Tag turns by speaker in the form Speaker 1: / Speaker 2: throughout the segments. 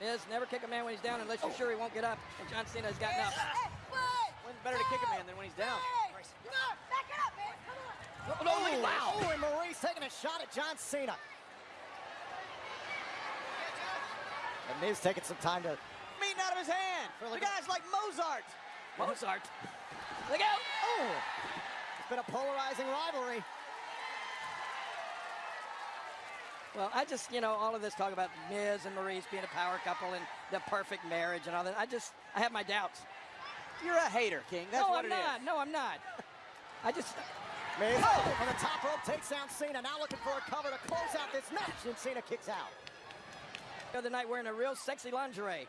Speaker 1: Miz, never kick a man when he's down unless you're sure he won't get up. And John Cena has gotten up.
Speaker 2: When's better to kick a man than when he's down?
Speaker 3: Back it up, man. Come on.
Speaker 1: Oh, no, look at that.
Speaker 4: Oh, and Maryse taking a shot at John Cena. And Miz taking some time to.
Speaker 2: Meeting out of his hand.
Speaker 4: Feel like
Speaker 2: the
Speaker 4: a-
Speaker 2: guy's like Mozart.
Speaker 1: Mozart. Look out.
Speaker 4: Oh! It's been a polarizing rivalry.
Speaker 1: Well, I just, you know, all of this talk about Miz and Maryse being a power couple and the perfect marriage and all that. I just, I have my doubts.
Speaker 2: You're a hater, King. That's
Speaker 1: no,
Speaker 2: what
Speaker 1: I'm
Speaker 2: it is.
Speaker 1: not. No, I'm not. I just,
Speaker 4: Miz oh. from the top rope takes down Cena. Now looking for a cover to close out this match. And Cena kicks out.
Speaker 1: the other night wearing a real sexy lingerie.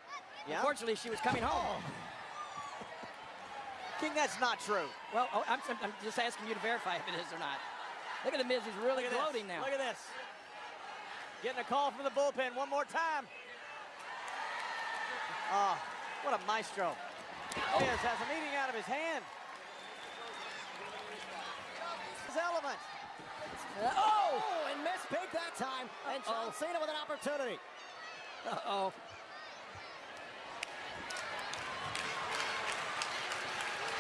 Speaker 2: Yeah?
Speaker 1: Unfortunately, she was coming home. Oh.
Speaker 2: King, that's not true.
Speaker 1: Well, oh, I'm, I'm just asking you to verify if it is or not. Look at the Miz. He's really
Speaker 2: Look at
Speaker 1: gloating now.
Speaker 2: Look at this. Getting a call from the bullpen one more time. Oh, what a maestro. Miz has a meeting out of his hand. His element.
Speaker 1: oh!
Speaker 4: Oh, and Miz big that time. And John
Speaker 1: Uh-oh.
Speaker 4: Cena with an opportunity.
Speaker 1: Uh-oh.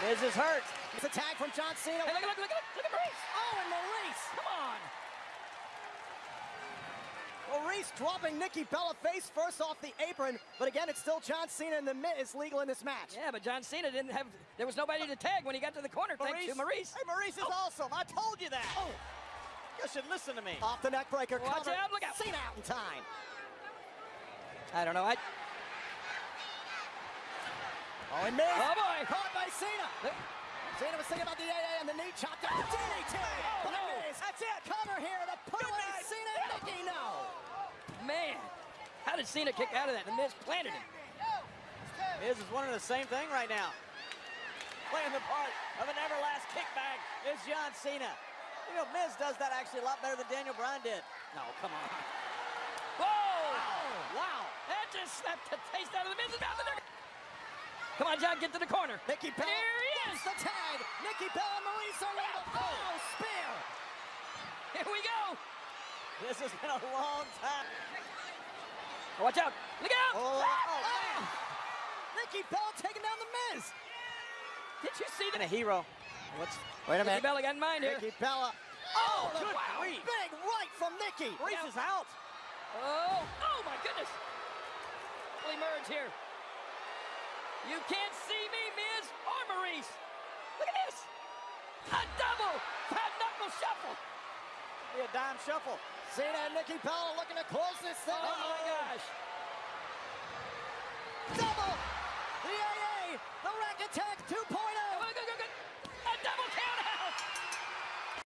Speaker 2: Miz is hurt.
Speaker 4: It's a tag from John Cena.
Speaker 1: Hey, look, look, look, look, look at Maryse.
Speaker 4: Oh, and Maryse.
Speaker 1: Come on.
Speaker 4: Maryse dropping Nikki Bella face first off the apron. But again, it's still John Cena and the Miz legal in this match.
Speaker 1: Yeah, but John Cena didn't have, there was nobody to tag when he got to the corner, thanks to Maryse.
Speaker 2: Hey, Maryse is oh. awesome. I told you that.
Speaker 4: Oh,
Speaker 2: You should listen to me.
Speaker 4: off the neck breaker.
Speaker 1: Watch
Speaker 4: cover.
Speaker 1: out, look out.
Speaker 4: Cena out in time.
Speaker 1: I don't know. I,
Speaker 4: Oh, and Miz.
Speaker 1: oh, boy.
Speaker 4: Caught by Cena.
Speaker 1: Look,
Speaker 4: Cena was thinking about the AA and the knee chop down. DDT.
Speaker 1: Oh,
Speaker 4: oh
Speaker 1: no.
Speaker 4: Miz.
Speaker 2: That's it.
Speaker 4: Cover here to put
Speaker 2: Good
Speaker 4: away
Speaker 2: night.
Speaker 4: Cena and Nikki. No.
Speaker 1: man. How did Cena kick out of that? The Miz planted him.
Speaker 2: Miz is wondering the same thing right now. Playing the part of an everlast kickback is John Cena. You know, Miz does that actually a lot better than Daniel Bryan did.
Speaker 1: No, come on. Whoa!
Speaker 2: Wow.
Speaker 1: That just slapped the taste out of the Miz's mouth. Come on, John, get to the corner.
Speaker 4: Nikki Bella.
Speaker 1: Here he is.
Speaker 4: the tag. Nikki Bella, Maryse are legal. Oh, spear.
Speaker 1: Here we go.
Speaker 2: This has been a long time.
Speaker 1: Oh, watch out. Look out.
Speaker 2: Oh, ah, oh ah. man.
Speaker 4: Nikki Bella taking down the Miz.
Speaker 1: Did you see that?
Speaker 2: And a hero.
Speaker 1: What's
Speaker 4: Wait a minute.
Speaker 1: Nikki Bella got in mind here.
Speaker 4: Nikki Bella.
Speaker 2: Uh, oh,
Speaker 4: the
Speaker 2: good
Speaker 4: wow. Big right from Nikki.
Speaker 2: Reese is out.
Speaker 1: Oh, oh my goodness. We'll emerge here. You can't see me, Miz or Maryse. Look at this. A double fat knuckle shuffle.
Speaker 2: Be a dime shuffle.
Speaker 4: Cena and Nikki Bella looking to close this thing.
Speaker 1: Oh my gosh.
Speaker 4: Double. The AA. The Rack Attack oh. 2.0.